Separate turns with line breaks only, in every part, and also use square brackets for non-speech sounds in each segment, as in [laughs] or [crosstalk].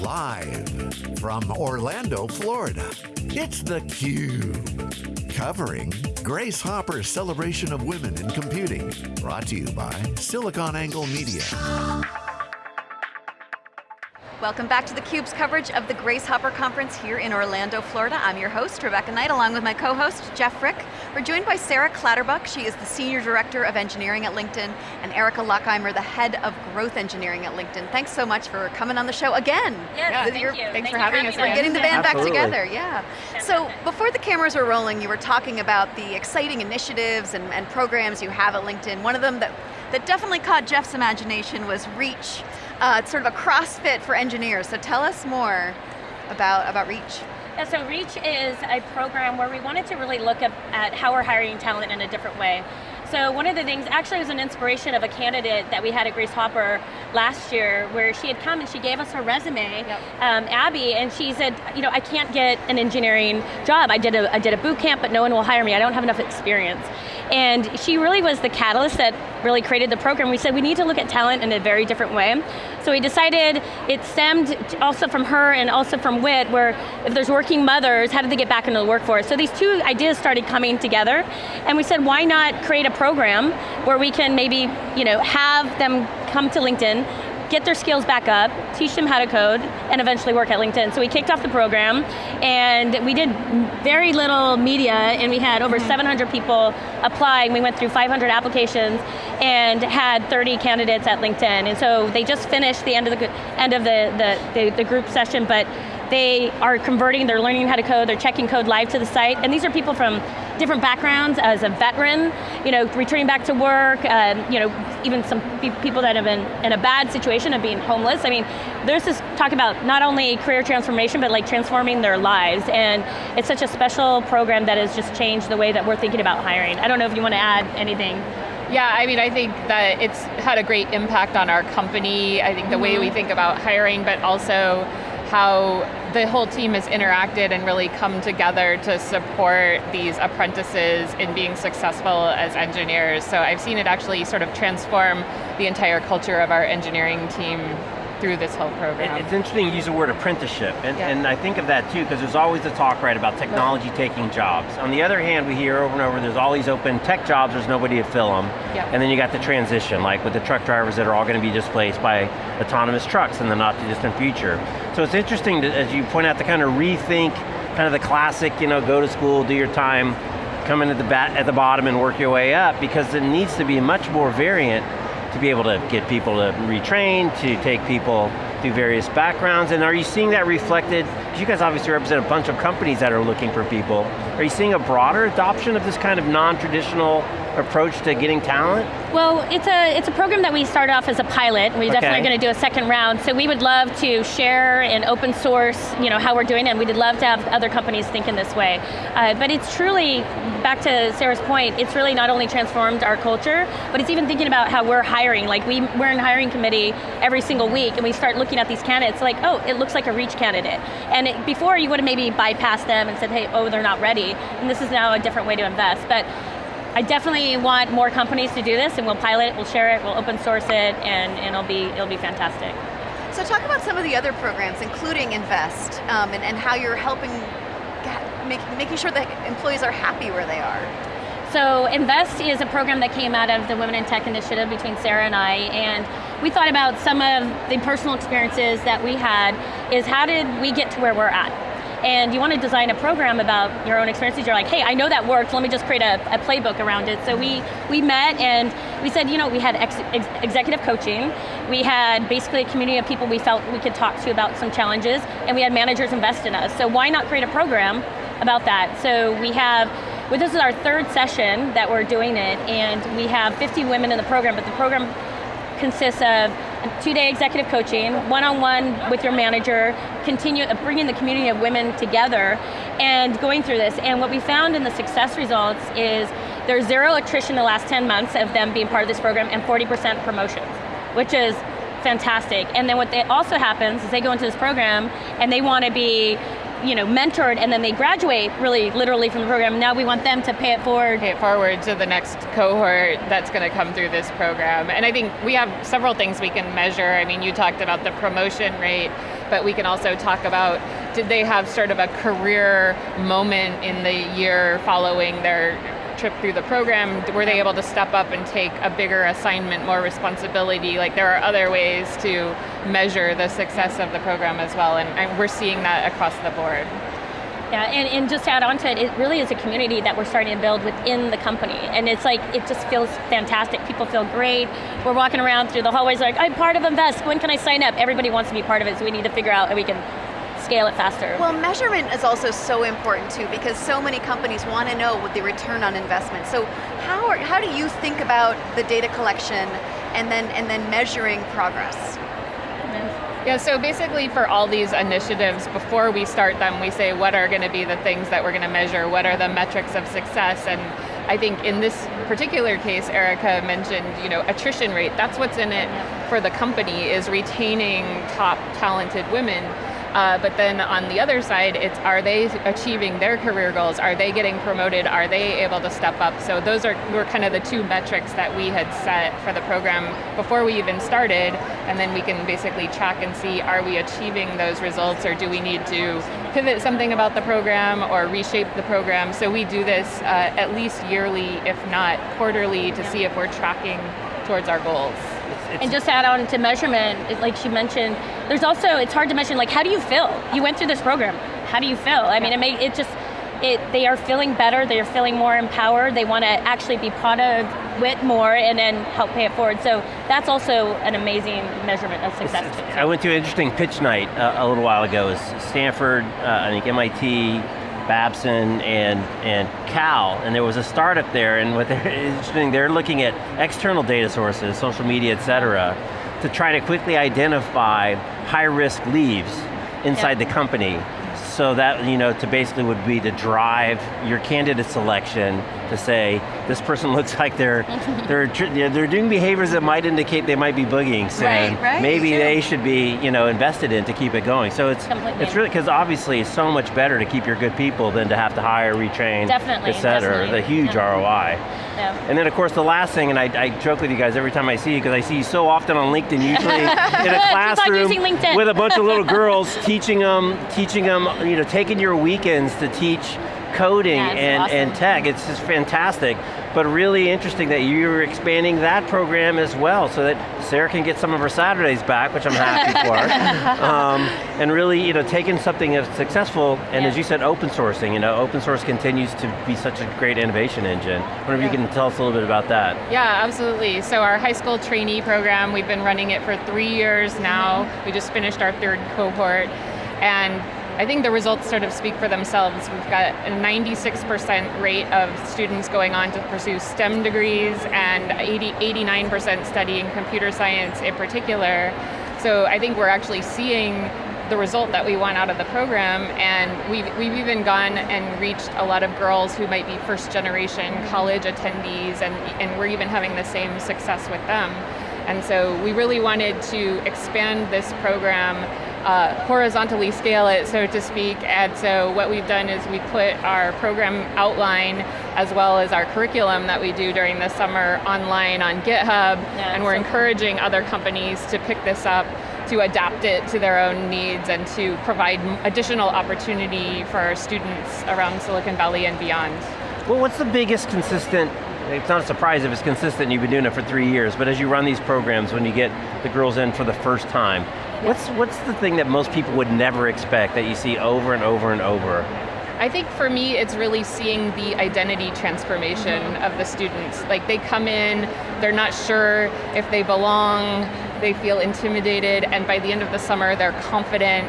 Live from Orlando, Florida, it's theCUBE. Covering Grace Hopper's celebration of women in computing. Brought to you by SiliconANGLE Media.
Welcome back to theCUBE's coverage of the Grace Hopper Conference here in Orlando, Florida. I'm your host, Rebecca Knight, along with my co-host, Jeff Frick. We're joined by Sarah Clatterbuck. She is the Senior Director of Engineering at LinkedIn, and Erica Lockheimer, the Head of Growth Engineering at LinkedIn. Thanks so much for coming on the show again.
Yes, yeah, thank you.
Thanks
thank
for having us.
We're getting the band
Absolutely.
back together, yeah. So, before the cameras were rolling, you were talking about the exciting initiatives and, and programs you have at LinkedIn. One of them that, that definitely caught Jeff's imagination was Reach. Uh, it's sort of a CrossFit for engineers, so tell us more about, about Reach.
Yeah, so Reach is a program where we wanted to really look at, at how we're hiring talent in a different way. So one of the things, actually was an inspiration of a candidate that we had at Grace Hopper last year, where she had come and she gave us her resume, yep. um, Abby, and she said, you know, I can't get an engineering job. I did, a, I did a boot camp, but no one will hire me. I don't have enough experience. And she really was the catalyst that really created the program. We said we need to look at talent in a very different way. So we decided it stemmed also from her and also from WIT, where if there's working mothers, how do they get back into the workforce? So these two ideas started coming together, and we said, why not create a program where we can maybe you know, have them come to LinkedIn, get their skills back up, teach them how to code, and eventually work at LinkedIn. So we kicked off the program, and we did very little media, and we had over mm-hmm. 700 people apply, and we went through 500 applications, and had 30 candidates at LinkedIn. And so they just finished the end of the end of the, the, the, the group session, but they are converting, they're learning how to code, they're checking code live to the site, and these are people from different backgrounds as a veteran, you know, returning back to work, um, you know, even some people that have been in a bad situation of being homeless. I mean, there's this talk about not only career transformation, but like transforming their lives, and it's such a special program that has just changed the way that we're thinking about hiring. I don't know if you want to add anything.
Yeah, I mean, I think that it's had a great impact on our company. I think the mm -hmm. way we think about hiring, but also how the whole team has interacted and really come together to support these apprentices in being successful as engineers. So I've seen it actually sort of transform the entire culture of our engineering team through this whole program.
It's interesting you use the word apprenticeship, and, yeah. and I think of that too, because there's always the talk, right, about technology right. taking jobs. On the other hand, we hear over and over, there's all these open tech jobs, there's nobody to fill them, and then you got the transition, like with the truck drivers that are all going to be displaced by autonomous trucks in the not too distant future. So it's interesting, to, as you point out, to kind of rethink kind of the classic, you know, go to school, do your time, come in at the, bat, at the bottom and work your way up, because it needs to be much more variant to be able to get people to retrain, to take people through various backgrounds, and are you seeing that reflected, because you guys obviously represent a bunch of companies that are looking for people, are you seeing a broader adoption of this kind of non-traditional approach to getting talent?
Well, it's a, it's a program that we started off as a pilot. We're okay. definitely going to do a second round, so we would love to share and open source you know, how we're doing it, and we'd love to have other companies think in this way. Uh, but it's truly, back to Sarah's point, it's really not only transformed our culture, but it's even thinking about how we're hiring. Like we, we're in hiring committee every single week, and we start looking at these candidates like, oh, it looks like a reach candidate. And it, before you would have maybe bypassed them and said, hey, oh, they're not ready. And this is now a different way to invest. But I definitely want more companies to do this and we'll pilot it, we'll share it, we'll open source it, and, and it'll, be, it'll be fantastic.
So talk about some of the other programs, including Invest, um, and, and how you're helping, make, making sure that employees are happy where they are.
So Invest is a program that came out of the Women in Tech initiative between Sarah and I, and we thought about some of the personal experiences that we had, is how did we get to where we're at? And you want to design a program about your own experiences, you're like, hey, I know that worked, let me just create a, a playbook around it. So we, we met and we said, you know, we had ex ex executive coaching, we had basically a community of people we felt we could talk to about some challenges, and we had managers invest in us. So why not create a program about that? So we have well, this is our third session that we're doing it, and we have 50 women in the program, but the program consists of two-day executive coaching, one-on-one -on -one with your manager, continue uh, bringing the community of women together and going through this. And what we found in the success results is there's zero attrition the last 10 months of them being part of this program and 40% promotions, which is fantastic. And then what they also happens is they go into this program and they want to be you know, mentored and then they graduate really literally from the program. Now we want them to pay it forward.
Pay it forward to the next cohort that's going to come through this program. And I think we have several things we can measure. I mean, you talked about the promotion rate. but we can also talk about did they have sort of a career moment in the year following their trip through the program, were they able to step up and take a bigger assignment, more responsibility? Like there are other ways to measure the success of the program as well, and, and we're seeing that across the board.
Yeah, and, and just to add on to it, it really is a community that we're starting to build within the company. And it's like, it just feels fantastic. People feel great. We're walking around through the hallways like, I'm part of Invest, when can I sign up? Everybody wants to be part of it, so we need to figure out how we can scale it faster.
Well, measurement is also so important too because so many companies want to know what the return on investment. So how, are, how do you think about the data collection and then, and then measuring progress?
Yeah, so basically for all these initiatives, before we start them, we say what are going to be the things that we're going to measure, what are the metrics of success, and I think in this particular case, Erica mentioned, you know, attrition rate. That's what's in it for the company is retaining top talented women. Uh, but then on the other side, it's are they achieving their career goals? Are they getting promoted? Are they able to step up? So those are were kind of the two metrics that we had set for the program before we even started, and then we can basically track and see are we achieving those results, or do we need to pivot something about the program or reshape the program? So we do this uh, at least yearly, if not quarterly, to see if we're tracking towards our goals
and just add on to measurement, like she mentioned, there's also, it's hard to mention, like how do you feel? You went through this program, how do you feel? I mean, it, may, it just, it, they are feeling better, they are feeling more empowered, they want to actually be part of WIT more and then help pay it forward. So that's also an amazing measurement of success.
I went to an interesting pitch night uh, a little while ago. It was Stanford, uh, I think MIT, Babson and, and Cal, and there was a startup there, and what they're [laughs] interesting, they're looking at external data sources, social media, et cetera, to try to quickly identify high risk leaves inside the company. So that, you know, to basically would be to drive your candidate selection to say, this person [laughs] looks like they're, they're, they're doing behaviors that might indicate they might be boogieing, saying
right, right,
maybe they should be, you know, invested in to keep it going. So it's, Completely. it's really, because obviously it's so much better to keep your good people than to have to hire, retrain,
definitely,
et cetera.
Definitely.
The huge
definitely.
ROI. Yeah. And then of course the last thing, and I, I, joke with you guys every time I see you, because I see you so often on LinkedIn, usually [laughs] in a classroom with a bunch of little girls teaching them, teaching them, you know, taking your weekends to teach coding
yeah,
and,
awesome.
and tech. It's just fantastic. But really interesting that you're expanding that program as well so that Sarah can get some of her Saturdays back, which I'm happy for. [laughs] Um, and really, you know, taking something that's successful, and yeah. as you said, open sourcing. You know, open source continues to be such a great innovation engine. I wonder if yeah. you can tell us a little bit about that.
Yeah, absolutely. So our high school trainee program, we've been running it for three years now. We just finished our third cohort. And I think the results sort of speak for themselves. We've got a 96% rate of students going on to pursue STEM degrees and 80, 89% studying computer science in particular. So I think we're actually seeing the result that we want out of the program and we've, we've even gone and reached a lot of girls who might be first generation college attendees and, and we're even having the same success with them. And so we really wanted to expand this program uh, horizontally scale it, so to speak. And so what we've done is we put our program outline as well as our curriculum that we do during the summer online on GitHub, yeah, and we're so encouraging cool. other companies to pick this up to adapt it to their own needs and to provide additional opportunity for our students around Silicon Valley and beyond.
Well, what's the biggest consistent it's not a surprise if it's consistent, you've been doing it for three years, but as you run these programs, when you get the girls in for the first time, What's, what's the thing that most people would never expect that you see over and over and over?
I think for me, it's really seeing the identity transformation mm -hmm. of the students. Like they come in, they're not sure if they belong, they feel intimidated, and by the end of the summer, they're confident,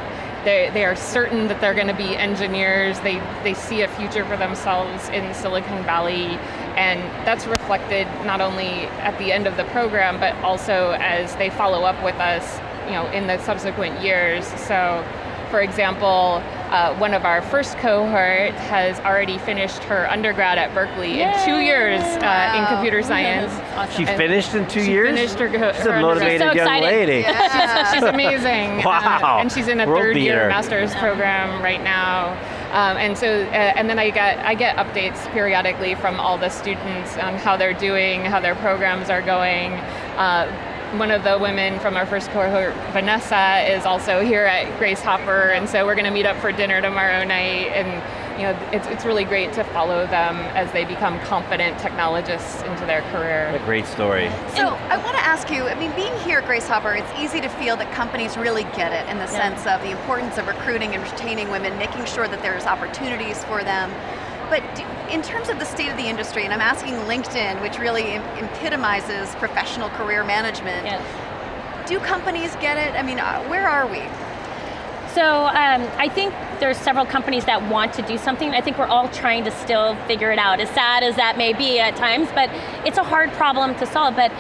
they, they are certain that they're going to be engineers, they, they see a future for themselves in Silicon Valley, and that's reflected not only at the end of the program, but also as they follow up with us you know, in the subsequent years. So, for example, uh, one of our first cohort has already finished her undergrad at Berkeley Yay! in two years uh, wow. in computer science.
Awesome. She finished in two
she
years?
finished her, her
She's a motivated so young lady.
Yeah. she's, she's, [laughs] amazing.
Wow.
Uh, and she's in a
World
third
beater.
year master's program right now. Um, and so, uh, and then I get I get updates periodically from all the students on how they're doing, how their programs are going. One of the women from our first cohort, Vanessa, is also here at Grace Hopper, and so we're going to meet up for dinner tomorrow night, and you know, it's, it's really great to follow them as they become confident technologists into their career.
A great story.
So I want to ask you, I mean, being here at Grace Hopper, it's easy to feel that companies really get it in the yeah. sense of the importance of recruiting and retaining women, making sure that there's opportunities for them. But in terms of the state of the industry, and I'm asking LinkedIn, which really epitomizes professional career management, yes. do companies get it? I mean, uh, where are we?
So um, I think there's several companies that want to do something. I think we're all trying to still figure it out, as sad as that may be at times, but it's a hard problem to solve. But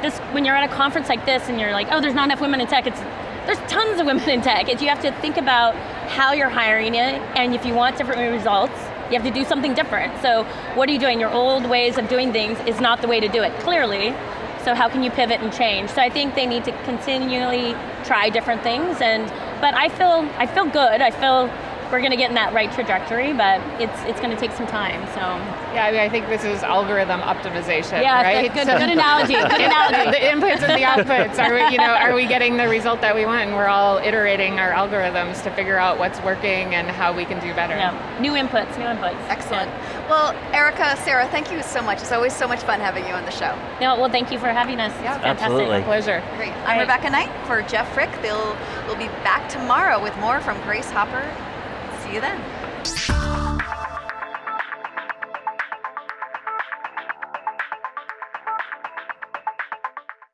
this, when you're at a conference like this and you're like, oh, there's not enough women in tech, it's, there's tons of women in tech. It's, you have to think about how you're hiring it, and if you want different results, you have to do something different. So what are you doing? Your old ways of doing things is not the way to do it, clearly. So how can you pivot and change? So I think they need to continually try different things and but I feel I feel good. I feel we're going to get in that right trajectory, but it's it's going to take some time. So
yeah, I mean, I think this is algorithm optimization.
Yeah,
right?
good, so, good analogy. Good [laughs] analogy.
the inputs and the outputs. Are we, you know, are we getting the result that we want? And we're all iterating our algorithms to figure out what's working and how we can do better.
Yeah, new inputs, new inputs.
Excellent. Yeah. Well, Erica, Sarah, thank you so much. It's always so much fun having you on the show.
No, well, thank you for having us.
Yeah,
absolutely.
pleasure.
Great. I'm right. Rebecca Knight for Jeff Frick. They'll we'll be back tomorrow with more from Grace Hopper See you then.